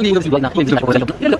Ini nggak bisa dibuat nak.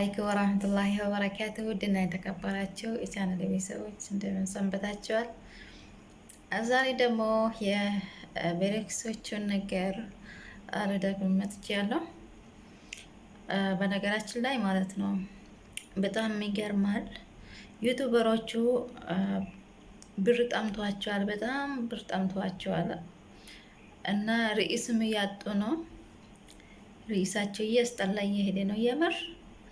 አለይኩም ወራህመቱላሂ ወበረካቱ። ውድና የተከበራችሁ የቻናል ቤተሰቦች እንደምን ሰንበታችኋል? ዛሬ ደግሞ የቤሬክሶቹን ነገር ልደግም መጥቻለሁ። በነገራችን ላይ ማለት ነው በጣም ይገርማል። YouTuber ኦቹ ብር ጠምቷቸዋል፣ በጣም ብር ጠምቷቸዋል እና ርዕስም እያጡ ነው ርዕሳቸው እያስጠላ እየሄደ ነው። የምር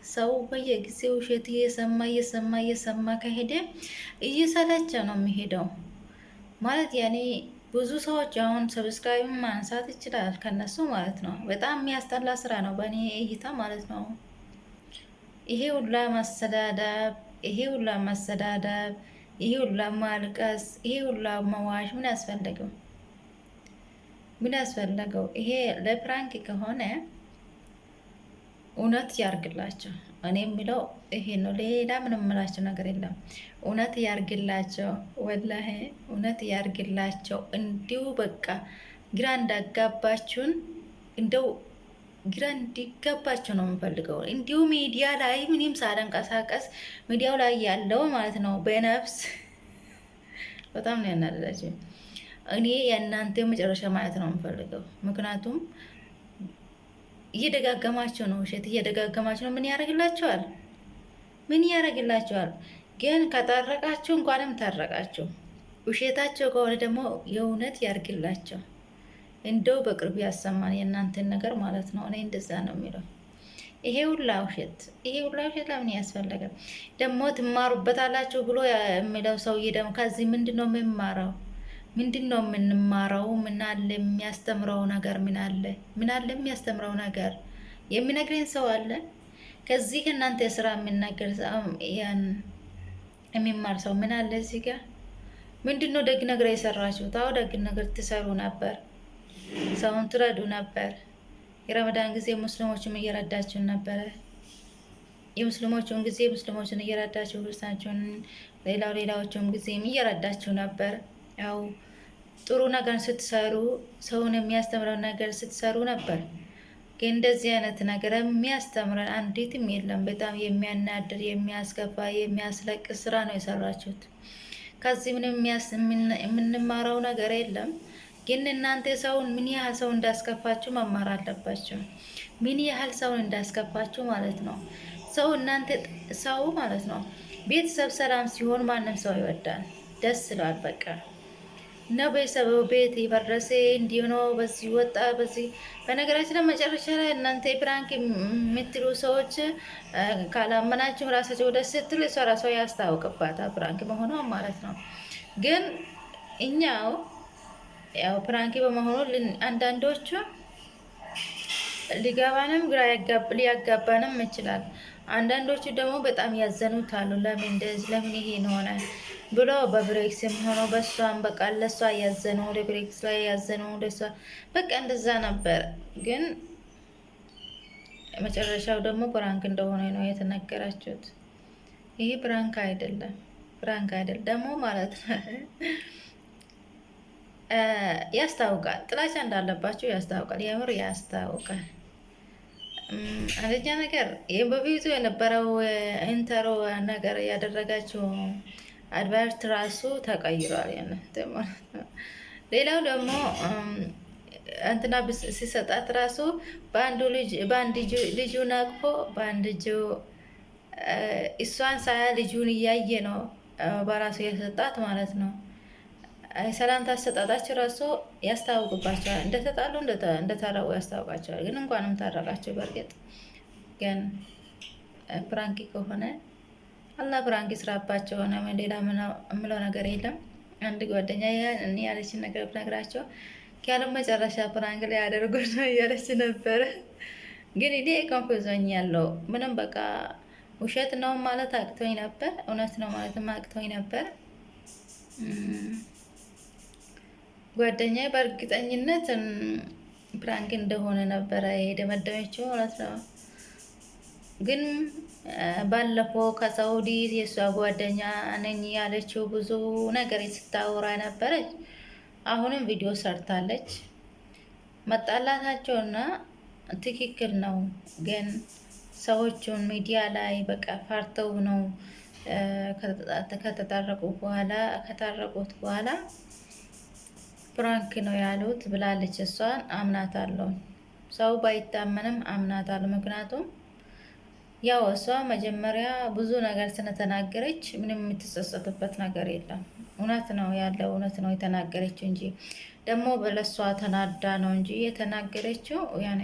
ሰው በየጊዜው ውሸት እየሰማ እየሰማ እየሰማ ከሄደ እየሰለቸ ነው የሚሄደው። ማለት ያኔ ብዙ ሰዎች አሁን subscribe ማንሳት ይችላል ከነሱ ማለት ነው። በጣም የሚያስጠላ ስራ ነው በእኔ እይታ ማለት ነው። ይሄ ሁላ ማሰዳደብ፣ ይሄ ሁላ ማሰዳደብ፣ ይሄ ሁላ ማልቀስ፣ ይሄ ሁላ መዋሽ ምን ያስፈለገው? ምን ያስፈለገው? ይሄ ለፕራንክ ከሆነ እውነት ያርግላቸው። እኔ የሚለው ይሄ ነው። ሌላ ምንም የምላቸው ነገር የለም። እውነት ያርግላቸው፣ ወላሂ እውነት ያርግላቸው። እንዲሁ በቃ ግራ እንዳጋባችሁን እንደው ግራ እንዲጋባቸው ነው የምፈልገው። እንዲሁ ሚዲያ ላይ ምንም ሳልንቀሳቀስ ሚዲያው ላይ ያለው ማለት ነው በነፍስ በጣም ነው ያናደዳቸው። እኔ የእናንተ መጨረሻ ማለት ነው የምፈልገው ምክንያቱም እየደጋገማቸው ነው ውሸት እየደጋገማቸው ነው። ምን ያደርግላቸዋል? ምን ያደርግላቸዋል? ግን ከታረቃችሁ እንኳንም ታረቃችሁ። ውሸታቸው ከሆነ ደግሞ የእውነት ያርግላቸው። እንደው በቅርቡ ያሰማን የእናንተን ነገር ማለት ነው። እኔ እንደዛ ነው የሚለው። ይሄ ሁላ ውሸት ይሄ ሁላ ውሸት ለምን ያስፈለገ? ደግሞ ትማሩበታላችሁ ብሎ የሚለው ሰውዬ ደግሞ ከዚህ ምንድን ነው የምማረው? ምንድን ነው የምንማረው? ምን አለ የሚያስተምረው ነገር? ምን አለ ምን አለ የሚያስተምረው ነገር? የሚነግረኝ ሰው አለ? ከዚህ ከእናንተ ስራ የሚናገር የሚማር ሰው ምን አለ እዚህ ጋር? ምንድን ነው ደግ ነገር የሰራችሁት? አዎ ደግ ነገር ትሰሩ ነበር፣ ሰውን ትረዱ ነበር። የረመዳን ጊዜ ሙስሊሞችም እየረዳችሁን ነበረ። የሙስሊሞቹን ጊዜ ሙስሊሞችን እየረዳችሁ ክርስቲያኖችን፣ ሌላው ሌላዎቹም ጊዜም እየረዳችሁ ነበር። ያው ጥሩ ነገር ስትሰሩ ሰውን የሚያስተምረው ነገር ስትሰሩ ነበር። ግን እንደዚህ አይነት ነገር የሚያስተምረን አንዲትም የለም። በጣም የሚያናድር፣ የሚያስገባ፣ የሚያስለቅስ ስራ ነው የሰራችሁት። ከዚህ ምንም የምንማረው ነገር የለም። ግን እናንተ ሰውን ምን ያህል ሰው እንዳስከፋችሁ መማር አለባቸው። ምን ያህል ሰውን እንዳስከፋችሁ ማለት ነው። ሰው እናንተ ሰው ማለት ነው ቤተሰብ ሰላም ሲሆን ማንም ሰው ይወዳል። ደስ ይላል። በቃ እና ቤተሰብ ቤት የፈረሰ እንዲህ ነው፣ በዚህ ወጣ፣ በዚህ በነገራችን ላይ መጨረሻ ላይ እናንተ prank የምትሉ ሰዎች ካላመናችሁ ራሳቸው ደስ ስትል እሷ ራሷ ያስታውቅባታል prank መሆኗ ማለት ነው። ግን እኛው ያው prank በመሆኑ አንዳንዶቹ ሊገባንም ግራ ሊያጋባንም ይችላል። አንዳንዶቹ ደግሞ በጣም ያዘኑት አሉ። ለምን እንደዚህ ለምን ይሄን ሆነ ብሎ በብሬክስም ሆኖ በሷም በቃ ለሷ ያዘኑ ወደ ብሬክስ ላይ ያዘኑ ለሷ በቃ እንደዛ ነበር። ግን መጨረሻው ደግሞ prank እንደሆነ ነው የተነገራችሁት። ይሄ prank አይደለም፣ prank አይደለም ደግሞ ማለት ነው ያስታውቃል። ጥላቻ እንዳለባቸው ያስታውቃል። የምር ያስታውቃል። አንደኛ ነገር ይህ በፊቱ የነበረው intro ነገር ያደረጋቸው advert ራሱ ተቀይሯል። ሌላው ደግሞ እንትና ሲሰጣት ራሱ በአንዱ በአንድ ልጁ ነቅፎ በአንድ እጁ እሷን ሳያ ልጁን እያየ ነው በራሱ የሰጣት ማለት ነው። ሰላምታ አሰጣጣቸው ራሱ ያስታውቅባቸዋል። እንደተጣሉ እንደታረቁ ያስታውቃቸዋል። ግን እንኳንም ታረቃቸው። በእርግጥ ግን ፕራንኪ ከሆነ አላህ ፕራንክ ስራባቸው ሆነ ሌላ የምለው ነገር የለም። አንድ ጓደኛ እኔ ያለችን ነገር ብነግራቸው ያለም መጨረሻ prank ላይ ያደርጉ ነው እያለች ነበረ። ግን እኔ confuse አርጎኛል ምንም በቃ ውሸት ነው ማለት አቅቶኝ ነበር፣ እውነት ነው ማለትም አቅቶኝ ነበር። ጓደኛ በእርግጠኝነት prank እንደሆነ ነበረ የደመደመችው ማለት ነው። ግን ባለፈው ከሳውዲ የእሷ ጓደኛ ነኝ ያለችው ብዙ ነገር ስታወራ ነበረች። አሁንም ቪዲዮ ሰርታለች። መጣላታቸውና ትክክል ነው። ግን ሰዎቹን ሚዲያ ላይ በቃ ፈርተው ነው ከተታረቁ በኋላ ከታረቁት በኋላ prank ነው ያሉት ብላለች። እሷን አምናታለሁ። ሰው ባይታመንም አምናታለሁ። ምክንያቱም ያው እሷ መጀመሪያ ብዙ ነገር ስለተናገረች ምንም የምትጸጸትበት ነገር የለም። እውነት ነው ያለው እውነት ነው የተናገረችው እንጂ ደግሞ በለሷ ተናዳ ነው እንጂ የተናገረችው ያኔ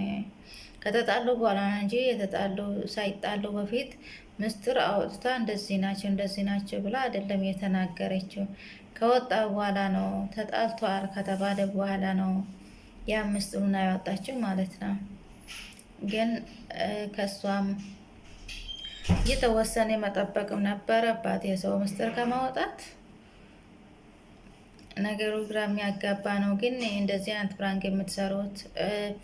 ከተጣሉ በኋላ ነው እንጂ የተጣሉ ሳይጣሉ በፊት ምስጢር አውጥታ እንደዚህ ናቸው እንደዚህ ናቸው ብላ አይደለም የተናገረችው። ከወጣ በኋላ ነው ተጣልቷል ከተባለ በኋላ ነው ያ ምስጢሩን ያወጣችው ማለት ነው። ግን ከእሷም የተወሰነ መጠበቅም ነበረባት የሰው ምስጢር ከማውጣት። ነገሩ ግራ የሚያጋባ ነው። ግን እንደዚህ አይነት ፍራንክ የምትሰሩት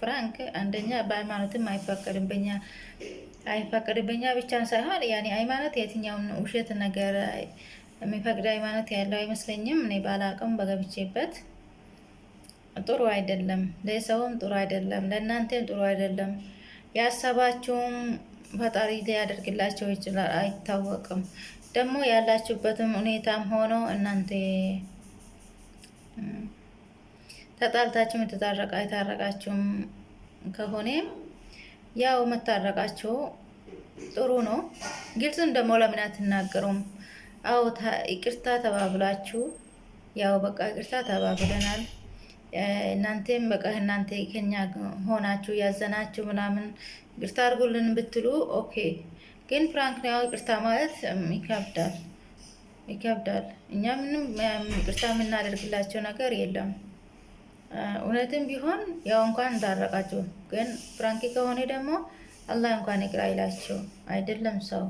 ፍራንክ አንደኛ በሃይማኖትም አይፈቀድም በኛ አይፈቀድም በኛ ብቻ ሳይሆን ያኔ ሃይማኖት የትኛውን ውሸት ነገር የሚፈቅድ ሃይማኖት ያለው አይመስለኝም። እኔ ባላቅም በገብቼበት ጥሩ አይደለም፣ ለሰውም ጥሩ አይደለም፣ ለእናንተም ጥሩ አይደለም። ያሰባችሁም ፈጣሪ ሊያደርግላቸው ይችላል፣ አይታወቅም። ደግሞ ያላችሁበትም ሁኔታም ሆኖ እናንተ ተጣልታችሁም የተታረቃ የታረቃችሁም ከሆነ ያው መታረቃችሁ ጥሩ ነው። ግልጽም ደግሞ ለምን አትናገሩም? አዎ ይቅርታ ተባብላችሁ ያው በቃ ይቅርታ ተባብለናል። እናንተም በቃ እናንተ ከኛ ሆናችሁ ያዘናችሁ ምናምን ይቅርታ አድርጉልን ብትሉ OK። ግን prank ነው ያው ይቅርታ ማለት ይከብዳል ይከብዳል። እኛ ምንም ይቅርታ የምናደርግላቸው ነገር የለም። እውነትም ቢሆን ያው እንኳን እንዳረቃችሁ፣ ግን prank ከሆነ ደግሞ አላህ እንኳን ይቅር አይላቸው አይደለም ሰው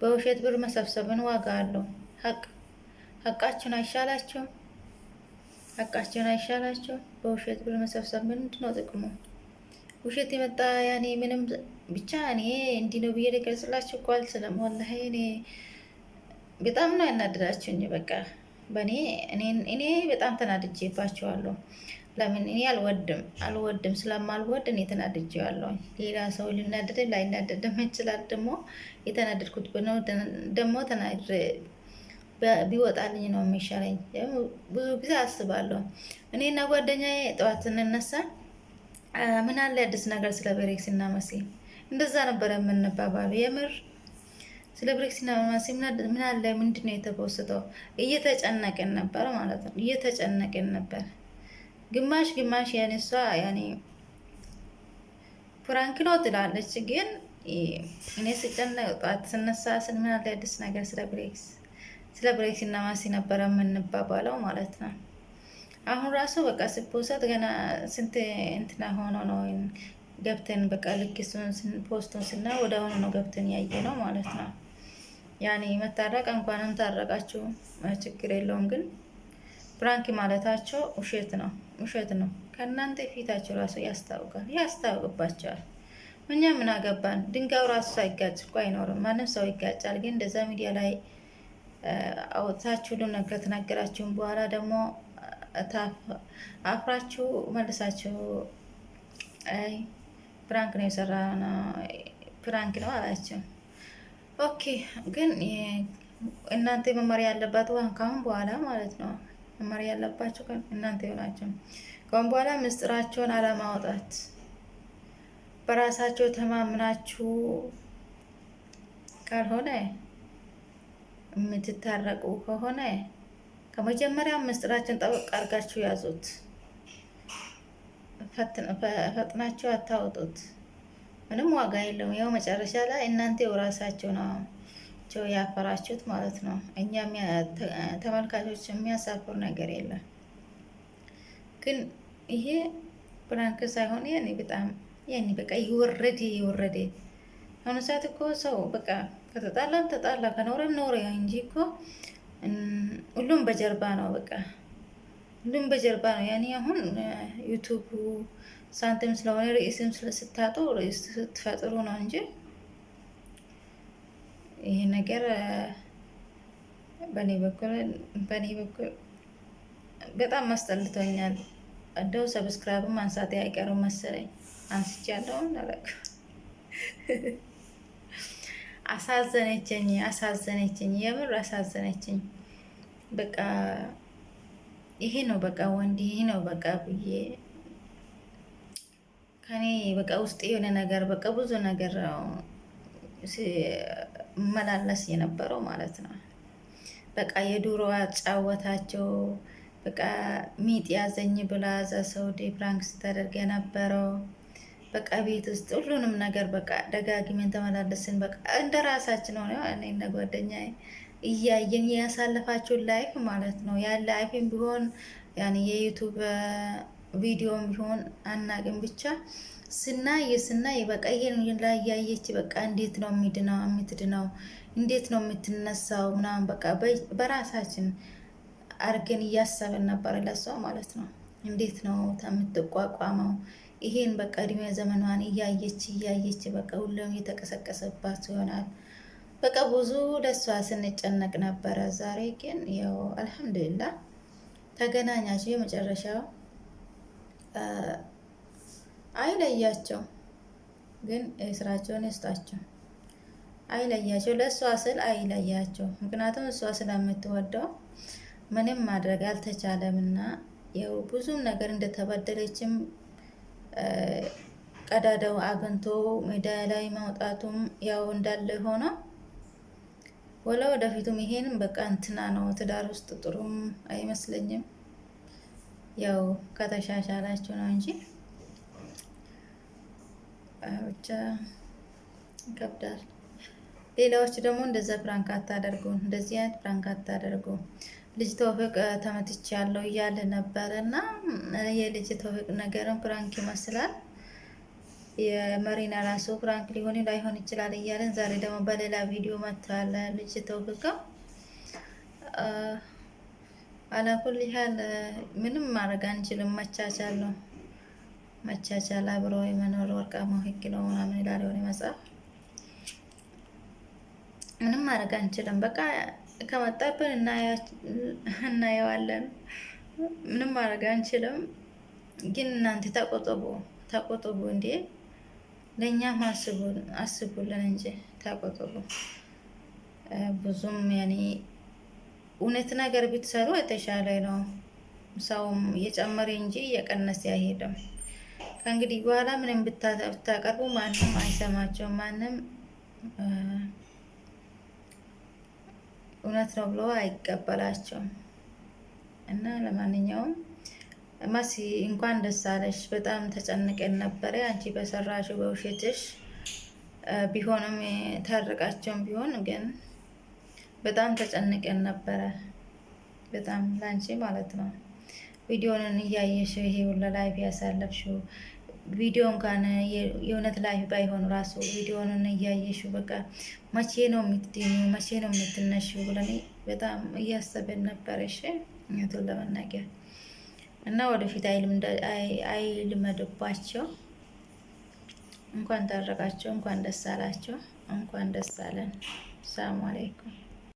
በውሸት ብር መሰብሰብን ዋጋ አለው። ሀቅ ሀቃችን አይሻላቸው ሀቃችን አይሻላቸው። በውሸት ብር መሰብሰብ ምንድን ነው ጥቅሙ? ውሸት የመጣ ያኔ ምንም ብቻ እኔ እንዲህ ነው ብዬ ልገልጽላችሁ እኮ አልችልም። ወላሂ እኔ በጣም ነው ያናደዳችሁኝ። በቃ በእኔ እኔ በጣም ተናድጄባቸዋለሁ። ለምን እኔ አልወድም አልወድም ስለማልወድ እኔ ተናድጄዋለሁ። ሌላ ሰው ሊናደድ ላይናደድም ይችላል። ደግሞ የተናደድኩት ደግሞ ቢወጣልኝ ነው የሚሻለኝ። ብዙ ጊዜ አስባለሁ። እኔና ጓደኛዬ ጠዋት ስንነሳ ምን አለ አዲስ ነገር ስለ ቤሬክስ እና መሲ እንደዛ ነበረ የምንባባሉ። የምር ስለ ብሬክስና ማሲ ምን አለ ምንድን ነው የተፖስተው? እየተጨነቅን ነበር ማለት ነው። እየተጨነቅን ነበር ግማሽ ግማሽ ያኔ ያኔ ፍራንክ ነው ትላለች፣ ግን እኔ ስጨነቅ ጠዋት ስነሳ ምን አለ አዲስ ነገር ስለ ብሬክስ ስለ ብሬክስ እና ማሲ ነበረ የምንባባለው ማለት ነው። አሁን ራሱ በቃ ስፖሰት ገና ስንት እንትና ሆኖ ነው ገብተን በቃ ልክ ፖስቱን ስና ወደ አሁኑ ነው ገብተን ያየ ነው ማለት ነው። ያኔ መታረቅ እንኳንም ታረቃችሁ ችግር የለውም። ግን prank ማለታቸው ውሸት ነው፣ ውሸት ነው። ከእናንተ ፊታቸው ራሱ ያስታውቃል፣ ያስታውቅባቸዋል። እኛ ምን አገባን? ድንጋዩ ራሱ ሳይጋጭ እኮ አይኖርም። ማንም ሰው ይጋጫል። ግን እንደዛ ሚዲያ ላይ አውጥታችሁ ሁሉም ነገር ከተናገራችሁም በኋላ ደግሞ አፍራችሁ መልሳችሁ አይ prank ነው የሰራ prank ነው አላቸው። OK ግን እናንተ መመሪያ ያለባት ካሁን በኋላ ማለት ነው። መመሪያ ያለባቸው እናንተ ይሆናቸው ካሁን በኋላ ምስጢራቸውን አለማውጣት። በራሳቸው ተማምናችሁ ካልሆነ የምትታረቁ ከሆነ ከመጀመሪያ ምስጢራችን ጠበቅ አድርጋችሁ ያዙት። ፈጥናችሁ አታውጡት። ምንም ዋጋ የለውም። ያው መጨረሻ ላይ እናንተ ራሳችሁ ናቸው ያፈራችሁት ማለት ነው። እኛ ተመልካቾች የሚያሳፍር ነገር የለም። ግን ይሄ prank ሳይሆን ያኔ በጣም ያኔ በቃ የወረደ የወረደ አሁን ሰዓት እኮ ሰው በቃ ከተጣላም ተጣላ ከኖረም ኖረ እንጂ እኮ ሁሉም በጀርባ ነው። በቃ ሁሉም በጀርባ ነው። ያኔ አሁን YouTube ኡ ሳንቲም ስለሆነ ርዕስም ስታጡ ርዕስ ስትፈጥሩ ነው እንጂ ይህ ነገር በእኔ በኩል በእኔ በኩል በጣም አስጠልቶኛል። እንደው subscribe ም አንሳቴ አይቀርም መሰለኝ አንስቻለሁ። አለቅ አሳዘነችኝ፣ አሳዘነችኝ፣ የምር አሳዘነችኝ። በቃ ይሄ ነው በቃ ወንድ ይሄ ነው በቃ ብዬ ከኔ በቃ ውስጥ የሆነ ነገር በቃ ብዙ ነገር መላለስ የነበረው ማለት ነው። በቃ የዱሮ አጫወታቸው በቃ ምጥ ያዘኝ ብላ እዛ prank ስታደርግ የነበረው በቃ ቤት ውስጥ ሁሉንም ነገር በቃ ደጋግሜን ተመላለስን። በቃ እንደ ራሳችን ሆነ እኔና ጓደኛ እያየን ያሳለፋችሁን life ማለት ነው። ያ life ም ቢሆን ያን የ YouTube ቪዲዮም ቢሆን አናግን ብቻ ስናይ ስናይ በቃ ይሄን life ያየች በቃ እንዴት ነው የሚድነው የምትድነው እንዴት ነው የምትነሳው ምናምን በቃ በራሳችን አርገን እያሰብን ነበር ለሷ ማለት ነው። እንዴት ነው የምትቋቋመው ይሄን በቃ እድሜ ዘመኗን እያየች እያየች በቃ ሁሉም የተቀሰቀሰባት ይሆናል። በቃ ብዙ ለሷ ስንጨነቅ ነበረ። ዛሬ ግን ያው አልሐምዱሊላህ ተገናኛቸው የመጨረሻው አይለያቸው፣ ግን ስራቸውን ይስጣቸው። አይለያቸው፣ ለእሷ ስል አይለያቸው። ምክንያቱም እሷ ስለምትወደው ምንም ማድረግ አልተቻለም እና ያው ብዙም ነገር እንደተበደለችም ቀዳዳው አግኝቶ ሜዳ ላይ ማውጣቱም ያው እንዳለ ሆነ ወላ ወደፊቱም ይሄንም በቃ እንትና ነው ትዳር ውስጥ ጥሩም አይመስለኝም። ያው ከተሻሻላችሁ ነው እንጂ ብቻ ይከብዳል። ሌላዎች ደግሞ እንደዛ prank አታደርጉ፣ እንደዚህ አይነት prank አታደርጉ። ልጅ ተውፊቅ ተመትቼ ያለው እያለ ነበረ እና የልጅ ተውፊቅ ነገርን prank ይመስላል። የመሪና ራሱ prank ሊሆን ላይሆን ይችላል እያለን ዛሬ ደግሞ በሌላ ቪዲዮ መጥተዋል። ልጅ ተውፊቅ አላኩል ያህል ምንም ማድረግ አንችልም። መቻቻል ነው መቻቻል፣ አብሮ የመኖር ወርቃማው ሕግ ነው ምናምን ይላል የሆነ መጽሐፍ። ምንም ማድረግ አንችልም። በቃ ከመጣብን እናየዋለን። ምንም ማድረግ አንችልም። ግን እናንተ ተቆጥቡ፣ ተቆጥቡ። እንዴ ለእኛም አስቡልን እንጂ ተቆጥቡ። ብዙም ያኔ እውነት ነገር ብትሰሩ የተሻለ ነው። ሰውም እየጨመረ እንጂ እየቀነሰ አይሄድም። ከእንግዲህ በኋላ ምንም ብታቀርቡ ማንም አይሰማቸውም። ማንም እውነት ነው ብሎ አይቀበላቸውም። እና ለማንኛውም መሲ እንኳን ደስ አለሽ። በጣም ተጨንቀን ነበረ አንቺ በሰራሽው በውሸትሽ ቢሆንም ታርቃቸውም ቢሆን ግን በጣም ተጨንቀን ነበረ። በጣም ላንቺ ማለት ነው። ቪዲዮንን እያየሽው ይሄ ሁሉ life ያሳለፍሽው ቪዲዮ እንኳን የእውነት life ባይሆን ራሱ ቪዲዮንን እያየሽው በቃ መቼ ነው የምትድኙ? መቼ ነው የምትነሽው? ብለን በጣም እያሰብን ነበረ። እሺ እውነቱን ለመናገር እና ወደፊት አይልመድባቸው። እንኳን ታረቃቸው፣ እንኳን ደስ አላቸው፣ እንኳን ደስ አለን። ሰላም አለይኩም